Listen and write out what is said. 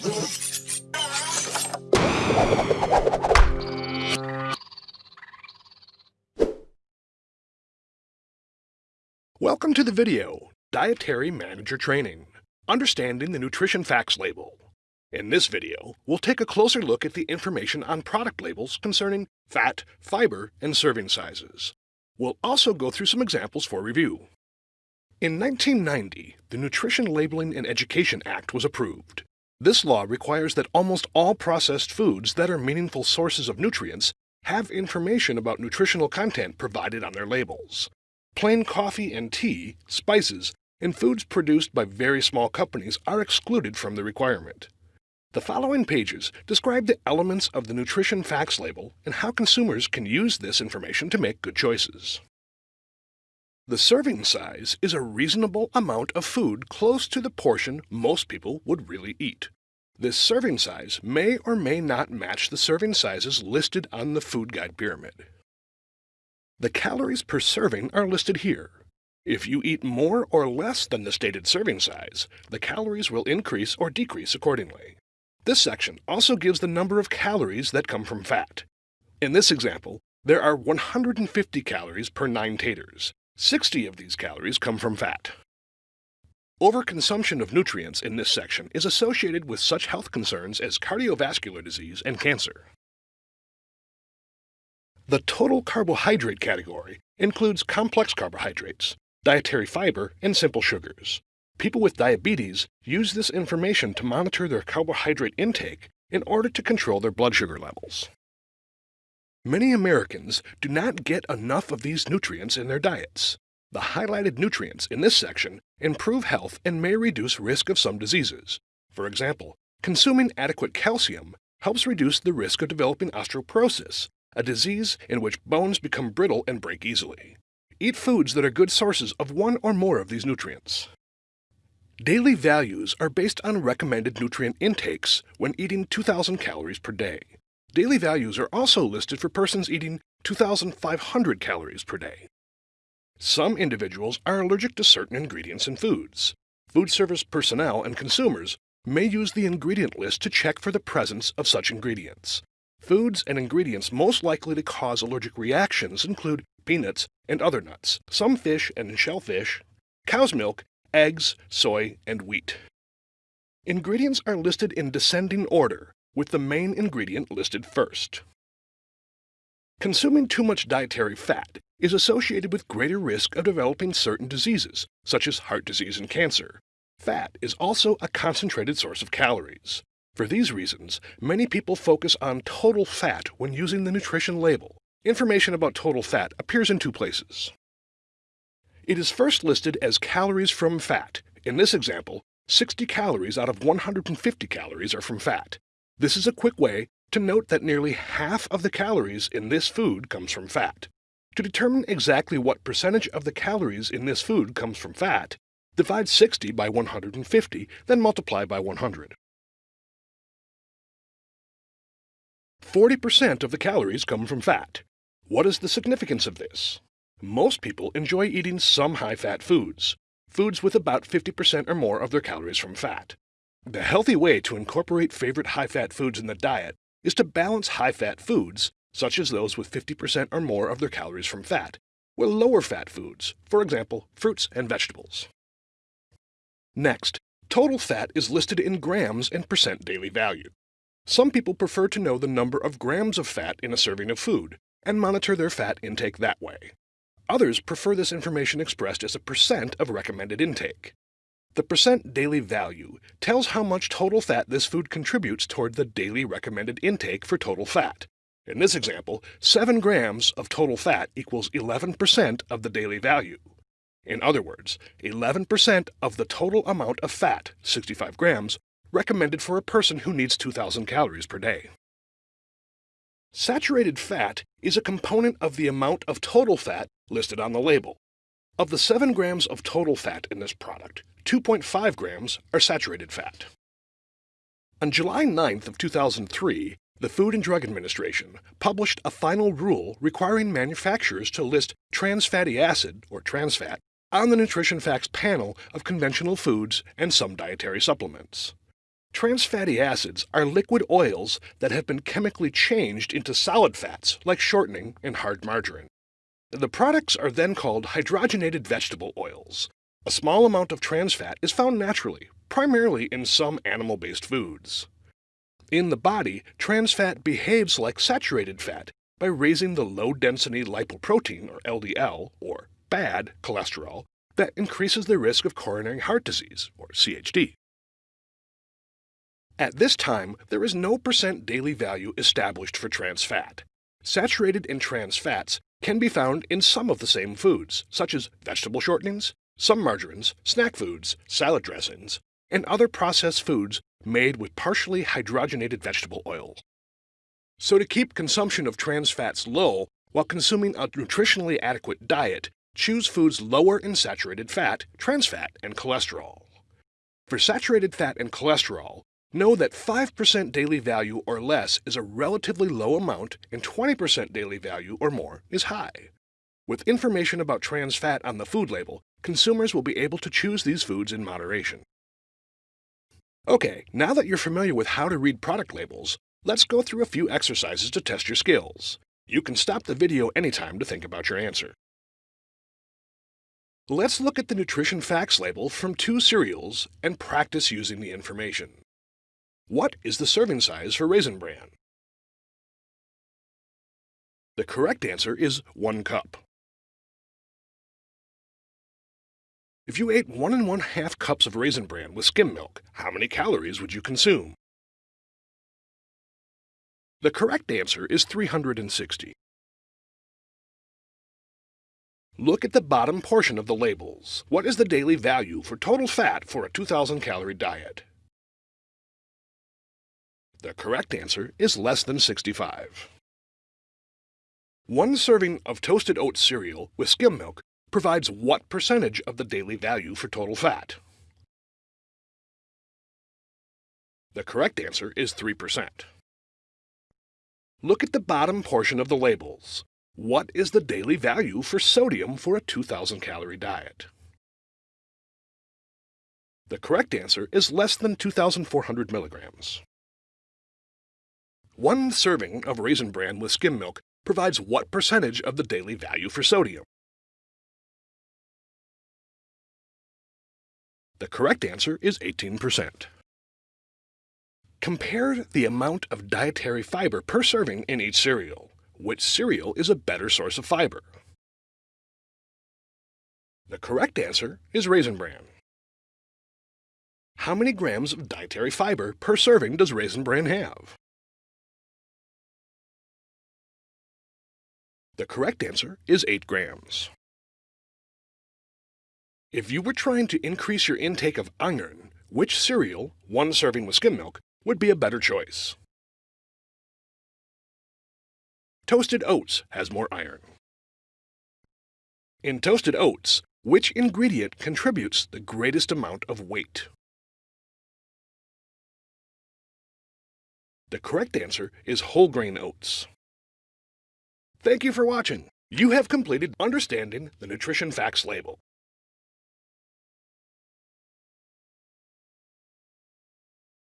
Welcome to the video, Dietary Manager Training, Understanding the Nutrition Facts Label. In this video, we'll take a closer look at the information on product labels concerning fat, fiber, and serving sizes. We'll also go through some examples for review. In 1990, the Nutrition Labeling and Education Act was approved. This law requires that almost all processed foods that are meaningful sources of nutrients have information about nutritional content provided on their labels. Plain coffee and tea, spices, and foods produced by very small companies are excluded from the requirement. The following pages describe the elements of the nutrition facts label and how consumers can use this information to make good choices. The serving size is a reasonable amount of food close to the portion most people would really eat. This serving size may or may not match the serving sizes listed on the food guide pyramid. The calories per serving are listed here. If you eat more or less than the stated serving size, the calories will increase or decrease accordingly. This section also gives the number of calories that come from fat. In this example, there are 150 calories per 9 taters. 60 of these calories come from fat. Overconsumption of nutrients in this section is associated with such health concerns as cardiovascular disease and cancer. The total carbohydrate category includes complex carbohydrates, dietary fiber, and simple sugars. People with diabetes use this information to monitor their carbohydrate intake in order to control their blood sugar levels. Many Americans do not get enough of these nutrients in their diets. The highlighted nutrients in this section improve health and may reduce risk of some diseases. For example, consuming adequate calcium helps reduce the risk of developing osteoporosis, a disease in which bones become brittle and break easily. Eat foods that are good sources of one or more of these nutrients. Daily values are based on recommended nutrient intakes when eating 2,000 calories per day. Daily values are also listed for persons eating 2,500 calories per day. Some individuals are allergic to certain ingredients in foods. Food service personnel and consumers may use the ingredient list to check for the presence of such ingredients. Foods and ingredients most likely to cause allergic reactions include peanuts and other nuts, some fish and shellfish, cow's milk, eggs, soy, and wheat. Ingredients are listed in descending order, with the main ingredient listed first. Consuming too much dietary fat is associated with greater risk of developing certain diseases, such as heart disease and cancer. Fat is also a concentrated source of calories. For these reasons, many people focus on total fat when using the nutrition label. Information about total fat appears in two places. It is first listed as calories from fat. In this example, 60 calories out of 150 calories are from fat. This is a quick way to note that nearly half of the calories in this food comes from fat. To determine exactly what percentage of the calories in this food comes from fat, divide 60 by 150, then multiply by 100. 40% of the calories come from fat. What is the significance of this? Most people enjoy eating some high-fat foods, foods with about 50% or more of their calories from fat. The healthy way to incorporate favorite high-fat foods in the diet is to balance high-fat foods, such as those with 50% or more of their calories from fat, with lower-fat foods, for example, fruits and vegetables. Next, total fat is listed in grams and percent daily value. Some people prefer to know the number of grams of fat in a serving of food and monitor their fat intake that way. Others prefer this information expressed as a percent of recommended intake. The percent daily value tells how much total fat this food contributes toward the daily recommended intake for total fat. In this example, 7 grams of total fat equals 11% of the daily value. In other words, 11% of the total amount of fat, 65 grams, recommended for a person who needs 2,000 calories per day. Saturated fat is a component of the amount of total fat listed on the label. Of the 7 grams of total fat in this product, 2.5 grams are saturated fat. On July 9th of 2003, the Food and Drug Administration published a final rule requiring manufacturers to list trans fatty acid, or trans fat, on the Nutrition Facts panel of conventional foods and some dietary supplements. Trans fatty acids are liquid oils that have been chemically changed into solid fats like shortening and hard margarine. The products are then called hydrogenated vegetable oils. A small amount of trans fat is found naturally, primarily in some animal-based foods. In the body, trans fat behaves like saturated fat by raising the low-density lipoprotein, or LDL, or bad cholesterol, that increases the risk of coronary heart disease, or CHD. At this time, there is no percent daily value established for trans fat. Saturated and trans fats can be found in some of the same foods, such as vegetable shortenings, some margarines, snack foods, salad dressings, and other processed foods made with partially hydrogenated vegetable oil. So to keep consumption of trans fats low while consuming a nutritionally adequate diet, choose foods lower in saturated fat, trans fat, and cholesterol. For saturated fat and cholesterol, Know that 5% daily value or less is a relatively low amount and 20% daily value or more is high. With information about trans fat on the food label, consumers will be able to choose these foods in moderation. Okay, now that you're familiar with how to read product labels, let's go through a few exercises to test your skills. You can stop the video anytime to think about your answer. Let's look at the nutrition facts label from two cereals and practice using the information. What is the serving size for Raisin Bran? The correct answer is 1 cup. If you ate one and one half cups of Raisin Bran with skim milk, how many calories would you consume? The correct answer is 360. Look at the bottom portion of the labels. What is the daily value for total fat for a 2,000 calorie diet? The correct answer is less than 65. One serving of toasted oat cereal with skim milk provides what percentage of the daily value for total fat? The correct answer is 3%. Look at the bottom portion of the labels. What is the daily value for sodium for a 2,000 calorie diet? The correct answer is less than 2,400 milligrams. One serving of Raisin Bran with skim milk provides what percentage of the daily value for sodium? The correct answer is 18%. Compare the amount of dietary fiber per serving in each cereal. Which cereal is a better source of fiber? The correct answer is Raisin Bran. How many grams of dietary fiber per serving does Raisin Bran have? The correct answer is 8 grams. If you were trying to increase your intake of iron, which cereal, one serving with skim milk, would be a better choice? Toasted oats has more iron. In toasted oats, which ingredient contributes the greatest amount of weight? The correct answer is whole grain oats. Thank you for watching. You have completed understanding the nutrition facts label.